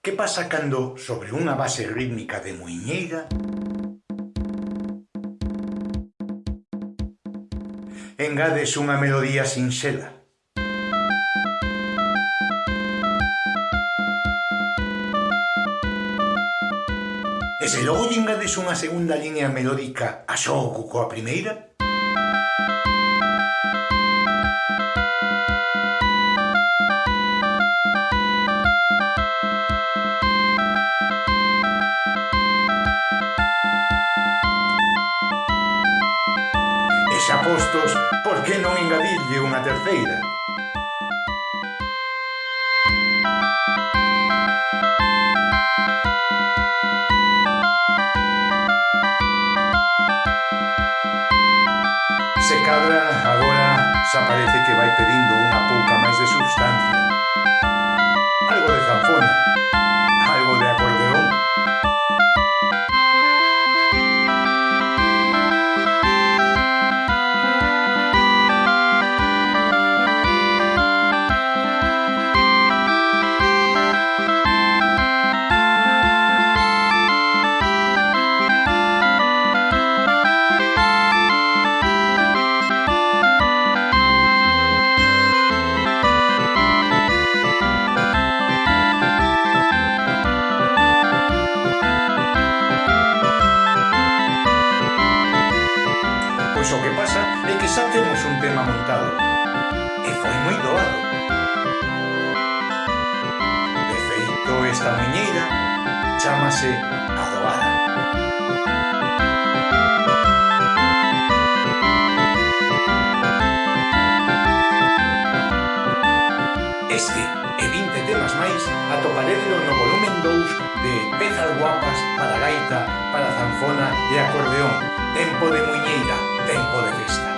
Que pasa cando, sobre unha base rítmica de muiñeira, engades unha melodía sinxela? E se logo lle engades unha segunda línea melódica a xogo coa primeira? xa postos, por que non engadirlle unha terceira? Se cadra, agora, xa parece que vai pedindo unha pouca máis de substancia sistema montado e foi moi doado. De feito, esta muñeira chamase a doada. Este e 20 temas máis atoparedelo no volumen 2 de Pezas guapas para gaita, para zanfona e acordeón. Tempo de muñeira, tempo de festa.